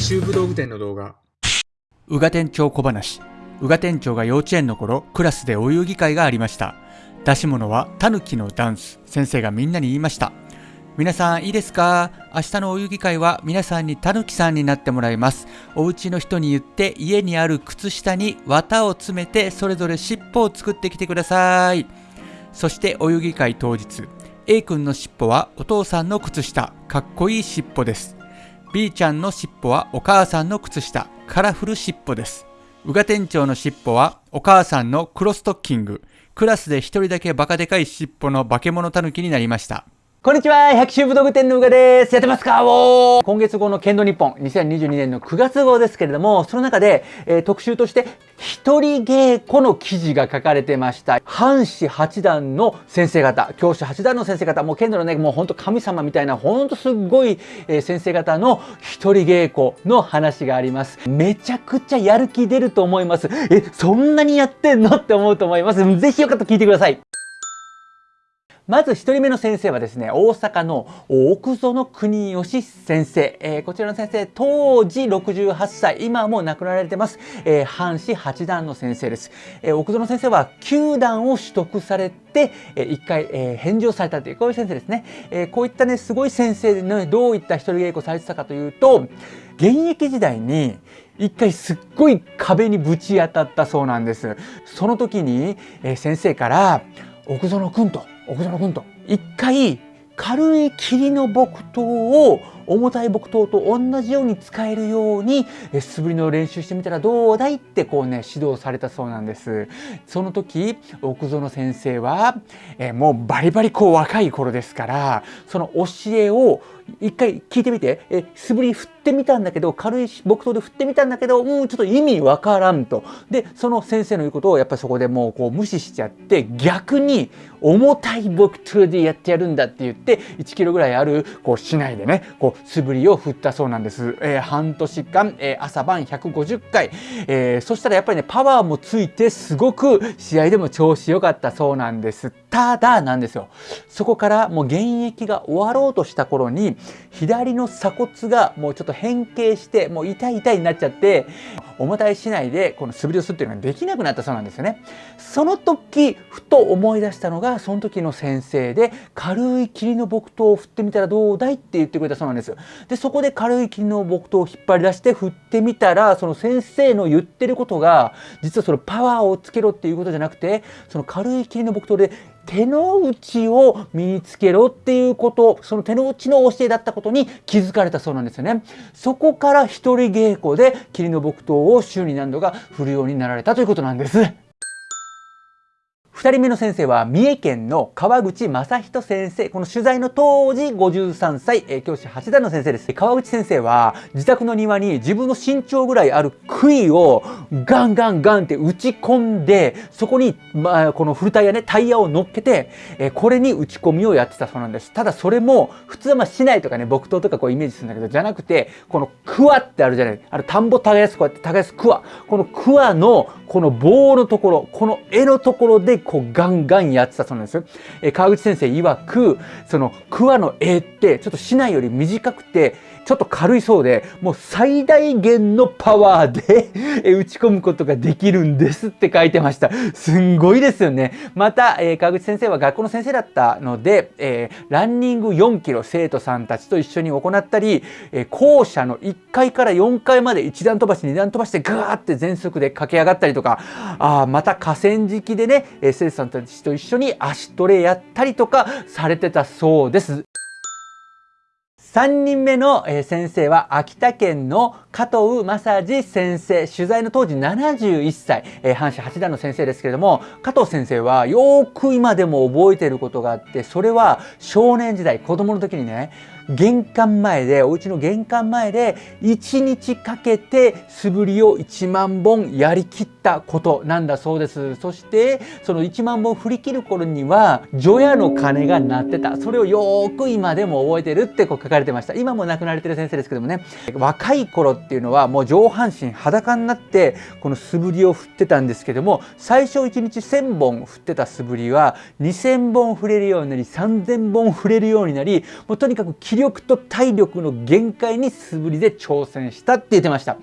百秋武道具店の動画。宇賀店長小話。宇賀店長が幼稚園の頃クラスでお遊戯会がありました。出し物はタヌキのダンス。先生がみんなに言いました。皆さんいいですか？明日のお遊戯会は皆さんにタヌキさんになってもらいます。お家の人に言って家にある靴下に綿を詰めてそれぞれ尻尾を作ってきてください。そしてお遊戯会当日。A 君の尻尾はお父さんの靴下。かっこいい尻尾です。B ちゃんの尻尾はお母さんの靴下カラフル尻尾です。宇賀店長の尻尾はお母さんのクロストッキング。クラスで一人だけバカでかい尻尾の化け物たぬきになりました。こんにちは百秋武道具店のうがです。やってますか？お今月号の剣道日本2022年の9月号ですけれども、その中で、えー、特集として一人稽古の記事が書かれてました。半子八段の先生方、教師八段の先生方、もう剣道のね、もうほんと神様みたいな、ほんとすっごい、えー、先生方の一人稽古の話があります。めちゃくちゃやる気出ると思います。え、そんなにやってんの？って思うと思います。ぜひよかったら聞いてください。まず1人目の先生はですね、大阪の奥園国義先生。えー、こちらの先生、当時68歳、今も亡くなられてます。えー、藩士八段の先生です。えー、奥園先生は9段を取得されて、えー、1回、えー、返上されたという、こういう先生ですね。えー、こういったね、すごい先生でね、どういった一人稽古されてたかというと、現役時代に一回すっごい壁にぶち当たったそうなんです。その時に、えー、先生から、奥園君と奥園君と。一回軽い霧の木刀を重たい木刀と同じように使えるように素振りの練習してみたらどうだいってこうね指導されたそうなんです。その時奥園先生はえもうバリバリこう若い頃ですからその教えを一回聞いてみて、え素振り振ってみたんだけど、軽い木刀で振ってみたんだけど、うん、ちょっと意味わからんと。で、その先生の言うことをやっぱりそこでもうこう無視しちゃって、逆に重たい木刀でやってやるんだって言って、1キロぐらいあるこう市内でね、こう素振りを振ったそうなんです。えー、半年間、えー、朝晩150回、えー、そしたらやっぱりね、パワーもついてすごく試合でも調子良かったそうなんです。ただなんですよ。そこからもう現役が終わろうとした頃に、左の鎖骨がもうちょっと変形してもう痛い痛いになっちゃって重たいしないでこの素振りをするっていうのができなくなったそうなんですよね。その時ふと思い出したのがその時の先生で軽い霧の木刀を振ってみたらどうだいって言ってくれたそうなんです。でそこで軽い霧の木刀を引っ張り出して振ってみたらその先生の言ってることが実はそのパワーをつけろっていうことじゃなくてその軽い霧の木刀で手の内を身につけろっていうことその手の内の教えだったことに気づかれたそうなんですよね。そこから一人稽古で霧の木刀を週に何度か振るようになられたということなんです。2人目の先生は三重県の川口正人先生。この取材の当時53歳、え教師八段の先生です。川口先生は自宅の庭に自分の身長ぐらいある杭をガンガンガンって打ち込んで、そこに、まあ、このフルタイヤね、タイヤを乗っけて、えこれに打ち込みをやってたそうなんです。ただそれも普通はまあ市内とかね、木刀とかこうイメージするんだけど、じゃなくて、このクワってあるじゃない。あの田んぼ耕すこうやって耕すクワ。このクワのこの棒のところ、この絵のところでこうガンガンやってたそうなんですよ。え川口先生曰く、その桑の絵ってちょっと市内より短くて、ちょっと軽いそうで、もう最大限のパワーで 打ち込むことができるんですって書いてました。すんごいですよね。また、えー、川口先生は学校の先生だったので、えー、ランニング4キロ生徒さんたちと一緒に行ったり、えー、校舎の1階から4階まで1段飛ばし2段飛ばしてガーって全速で駆け上がったりとか、あまた河川敷でね、生さんたちと一緒に足トレやったりとかされてたそうです。3人目の先生は秋田県の加藤正治先生取材の当時71歳阪神八段の先生ですけれども加藤先生はよく今でも覚えていることがあってそれは少年時代子供の時にね玄関前でお家の玄関前で1日かけて素振りを1万本やりきったことなんだそうです。そしてその1万本振り切る頃には除夜の鐘が鳴ってた。それをよく今でも覚えてるってこう書かれてました。今も亡くなられてる先生ですけどもね。若い頃っていうのはもう上半身裸になってこの素振りを振ってたんですけども最初1日1000本振ってた素振りは2000本振れるようになり3000本振れるようになりもうとにかく切り力と体力の限界に素振りで挑戦したって言ってました。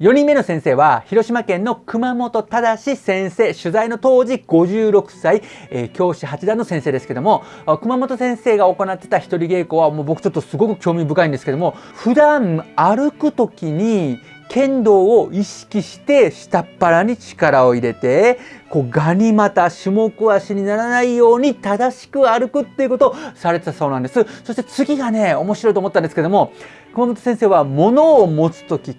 4人目の先生は、広島県の熊本忠先生、取材の当時56歳、えー、教師八段の先生ですけども、熊本先生が行ってた一人稽古は、もう僕ちょっとすごく興味深いんですけども、普段歩く時に剣道を意識して下っ腹に力を入れてこうガニ股種目足にならないように正しく歩くっていうことをされてたそうなんです。そして次がね面白いと思ったんですけども熊本先生は物を持つ時必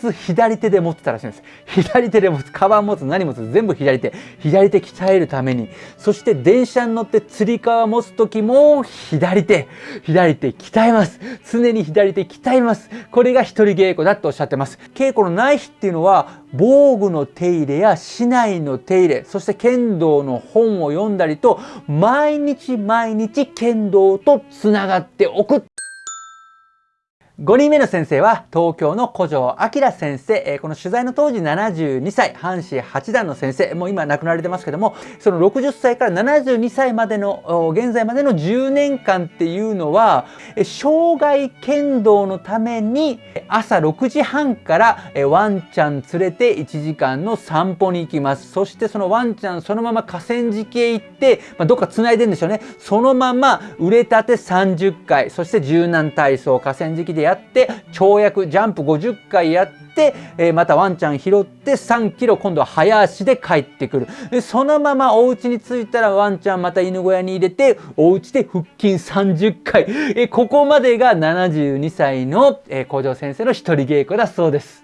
ず左手で持ってたらしいんです。左手で持つカバン持つ何持つ全部左手。左手鍛えるために。そして電車に乗ってつり革持つ時も左手。左手鍛えます。常に左手鍛えます。これが一人稽古だとおっしゃってます。稽古のない日っていうのは防具の手入れや市内の手入れそして剣道の本を読んだりと毎日毎日剣道とつながっておく。5人目の先生は東京の古城明先生、えこの取材の当時72歳、阪神八段の先生、もう今亡くなられてますけども、その60歳から72歳までの、現在までの10年間っていうのは、生涯剣道のために朝6時半からワンちゃん連れて1時間の散歩に行きます。そしてそのワンちゃんそのまま河川敷へ行って、まあ、どっか繋いでんでしょうね。そのまま腕立て30回、そして柔軟体操、河川敷でややって跳躍ジャンプ50回やって、えー、またワンちゃん拾って3キロ今度は早足で帰ってくるでそのままお家に着いたらワンちゃんまた犬小屋に入れてお家で腹筋30回、えー、ここまでが72歳の、えー、校長先生の一人稽古だそうです。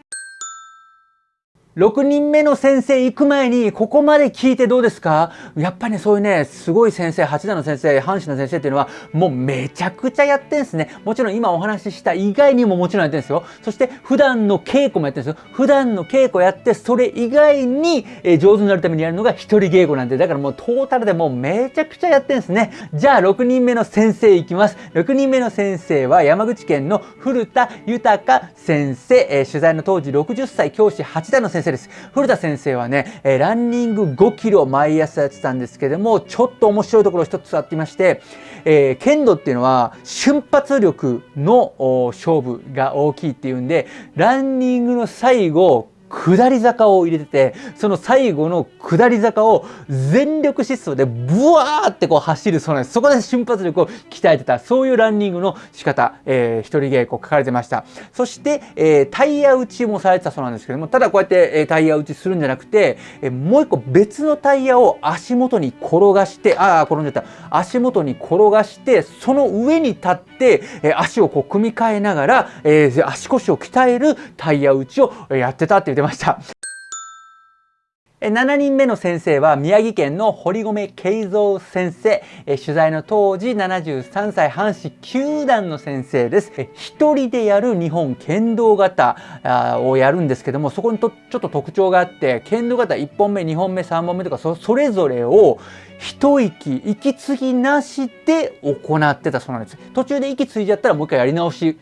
6人目の先生行く前に、ここまで聞いてどうですか？やっぱりね、そういうね、すごい先生、八段の先生、阪神の先生っていうのは、もうめちゃくちゃやってんすね。もちろん今お話しした以外にももちろんやってんですよ。そして普段の稽古もやってるんですよ。普段の稽古やって、それ以外に、え上手になるためにやるのが一人稽古なんで、だからもうトータルでもうめちゃくちゃやってんすね。じゃあ6人目の先生いきます。6人目の先生は山口県の古田豊先生、え取材の当時60歳教師八段の先生生です。古田先生はね、えランニング5キロ毎朝やってたんですけども、ちょっと面白いところ一つあってまして、えー、剣道っていうのは瞬発力の勝負が大きいっていうんで、ランニングの最後、下り坂を入れてて、その最後の下り坂を全力疾走でブワーってこう走るそうなんです。そこで瞬発力を鍛えてた、そういうランニングの仕方、えー、一人稽古書かれてました。そして、えー、タイヤ打ちもされてたそうなんですけども、ただこうやって、えー、タイヤ打ちするんじゃなくて、えー、もう一個別のタイヤを足元に転がして、ああ、転んじゃった。足元に転がして、その上に立って、えー、足をこう組み替えながら、えー、足腰を鍛えるタイヤ打ちをやってたっていうてました。7人目の先生は宮城県の堀米慶三先生。取材の当時73歳阪神球団の先生です。一人でやる日本剣道型をやるんですけども、そこにとちょっと特徴があって、剣道型1本目、2本目、3本目とかそそれぞれを一息、息継ぎなしで行ってたそうなんです。途中で息継いじゃったらもう一回やり直し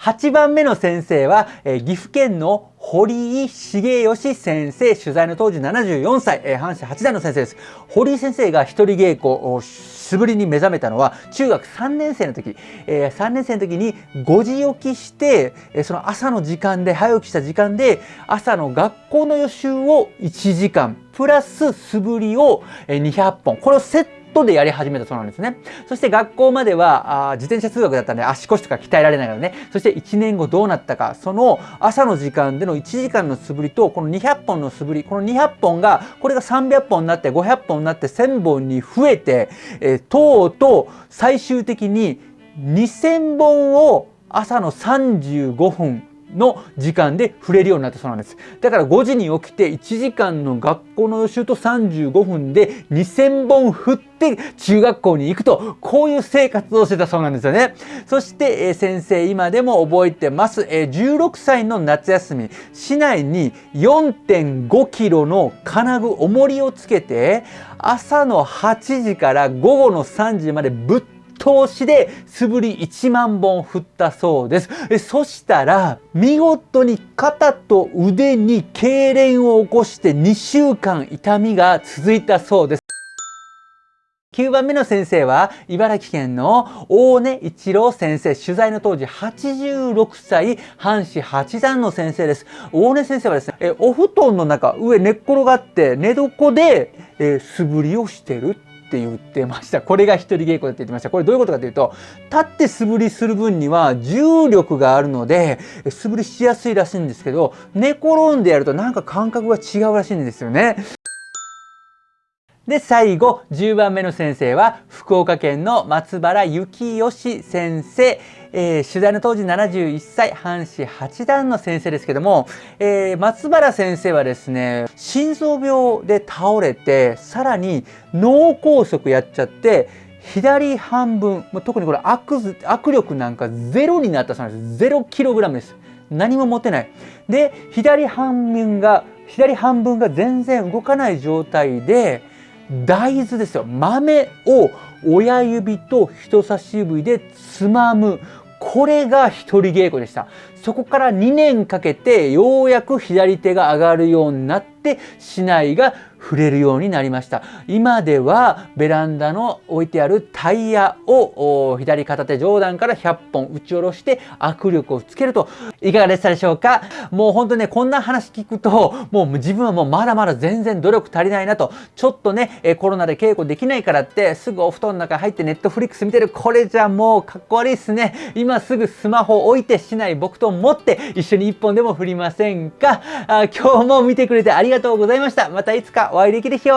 8番目の先生は、えー、岐阜県の堀井重義先生、取材の当時74歳、えー、阪神八段の先生です。堀井先生が一人稽古を素振りに目覚めたのは中学3年生の時、えー、3年生の時に5時起きして、えー、その朝の時間で、早起きした時間で、朝の学校の予習を1時間、プラス素振りを200本、これをセットトでやり始めたそうなんですね。そして学校まではあ自転車通学だったんで足腰とか鍛えられないからね。そして1年後どうなったか、その朝の時間での1時間の素振りとこの200本の素振り、この200本が、これが300本になって500本になって1000本に増えて、えー、とうとう最終的に2000本を朝の35分の時間で触れるようになったそうなんです。だから5時に起きて1時間の学校の予習と35分で2000本振って中学校に行くと、こういう生活をしてたそうなんですよね。そして、えー、先生今でも覚えてます。えー、16歳の夏休み、市内に4.5キロの金具重りをつけて、朝の8時から午後の3時までぶっ投資で素振り1万本振ったそうです。そしたら、見事に肩と腕に痙攣を起こして2週間痛みが続いたそうです。9番目の先生は、茨城県の大根一郎先生。取材の当時86歳、半紙八段の先生です。大根先生はですね、えお布団の中、上寝っ転がって寝床で、え素振りをしてるって言ってました。これが一人稽古だって言ってました。これどういうことかというと、立って素振りする分には重力があるので、素振りしやすいらしいんですけど、寝転んでやるとなんか感覚が違うらしいんですよね。で、最後、10番目の先生は、福岡県の松原幸義先生。えー、取材の当時71歳、半紙八段の先生ですけども、えー、松原先生はですね、心臓病で倒れて、さらに脳梗塞やっちゃって、左半分、特にこれ握握力なんかゼロになったそうなんです。ゼロキログラムです。何も持てない。で、左半分が、左半分が全然動かない状態で、大豆ですよ。豆を親指と人差し指でつまむ。これが一人稽古でした。そこから2年かけてようやく左手が上がるようになって竹刀が触れるようになりました。今ではベランダの置いてあるタイヤを左片手上段から100本打ち下ろして握力をつけると。いかがでしたでしょうか？もう本当ねこんな話聞くともう自分はもうまだまだ全然努力足りないなと。ちょっとねコロナで稽古できないからってすぐお布団の中入ってネットフリックス見てる。これじゃもうかっこ悪いっすね。今すぐスマホ置いてしない僕と持って一緒に一本でも振りませんか？あ今日も見てくれてありがとうございました。またいつかお会いできる日よ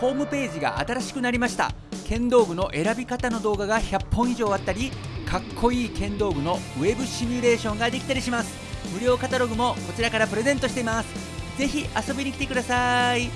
ホームページが新しくなりました。剣道具の選び方の動画が100本以上あったりかっこいい剣道具のウェブシミュレーションができたりします。無料カタログもこちらからプレゼントしています。是非遊びに来てください。